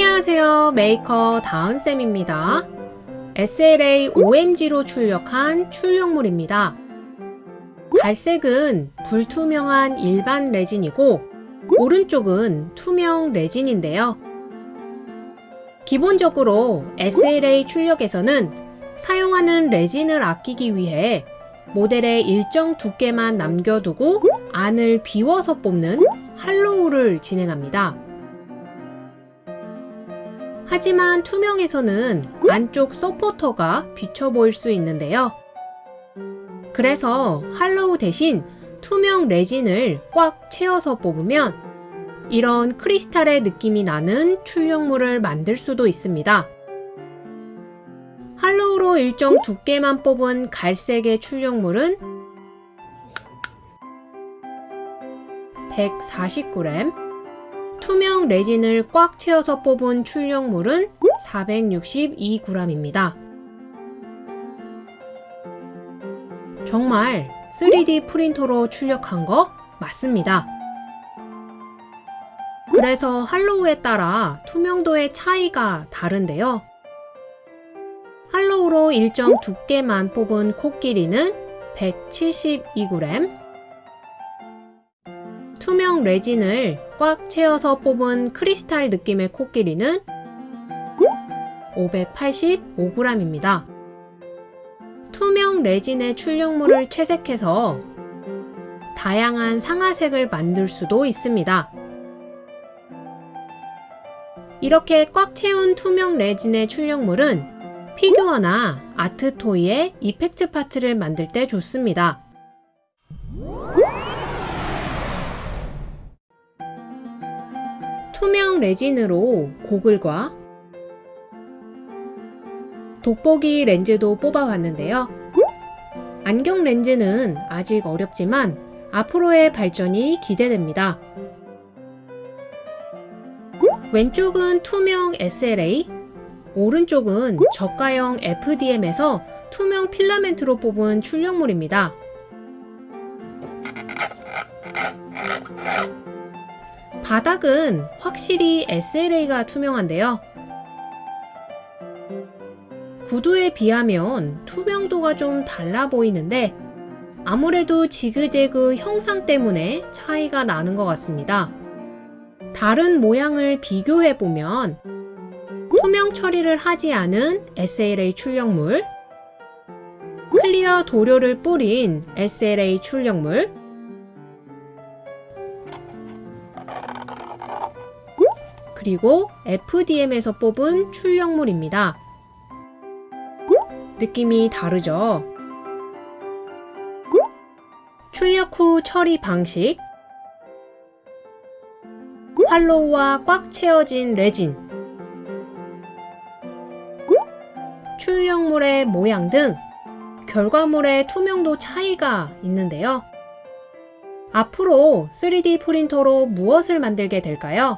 안녕하세요. 메이커 다은쌤입니다. SLA OMG로 출력한 출력물입니다. 갈색은 불투명한 일반 레진이고 오른쪽은 투명 레진인데요. 기본적으로 SLA 출력에서는 사용하는 레진을 아끼기 위해 모델의 일정 두께만 남겨두고 안을 비워서 뽑는 hollow를 진행합니다. 하지만 투명에서는 안쪽 서포터가 비쳐 보일 수 있는데요. 그래서 hollow 대신 투명 레진을 꽉 채워서 뽑으면 이런 크리스탈의 느낌이 나는 출력물을 만들 수도 있습니다. hollow로 일정 두께만 뽑은 갈색의 출력물은 149g, 투명 레진을 꽉 채워서 뽑은 출력물은 462g입니다. 정말 3D 프린터로 출력한 거 맞습니다. 그래서 할로우에 따라 투명도의 차이가 다른데요. 할로우로 일정 두께만 뽑은 코끼리는 172g, 투명 레진을 꽉 채워서 뽑은 크리스탈 느낌의 코끼리는 585g입니다. 투명 레진의 출력물을 채색해서 다양한 상아색을 만들 수도 있습니다. 이렇게 꽉 채운 투명 레진의 출력물은 피규어나 아트 토이의 이펙트 파트를 만들 때 좋습니다. 투명 레진으로 고글과 돋보기 렌즈도 뽑아봤는데요. 안경 렌즈는 아직 어렵지만 앞으로의 발전이 기대됩니다. 왼쪽은 투명 SLA, 오른쪽은 저가형 FDM에서 투명 필라멘트로 뽑은 출력물입니다. 바닥은 확실히 SLA가 투명한데요. 구두에 비하면 투명도가 좀 달라 보이는데 아무래도 지그재그 형상 때문에 차이가 나는 것 같습니다. 다른 모양을 비교해보면 투명 처리를 하지 않은 SLA 출력물, 클리어 도료를 뿌린 SLA 출력물, 그리고 FDM에서 뽑은 출력물입니다. 느낌이 다르죠? 출력 후 처리 방식 할로우와 꽉 채워진 레진 출력물의 모양 등 결과물의 투명도 차이가 있는데요. 앞으로 3D 프린터로 무엇을 만들게 될까요?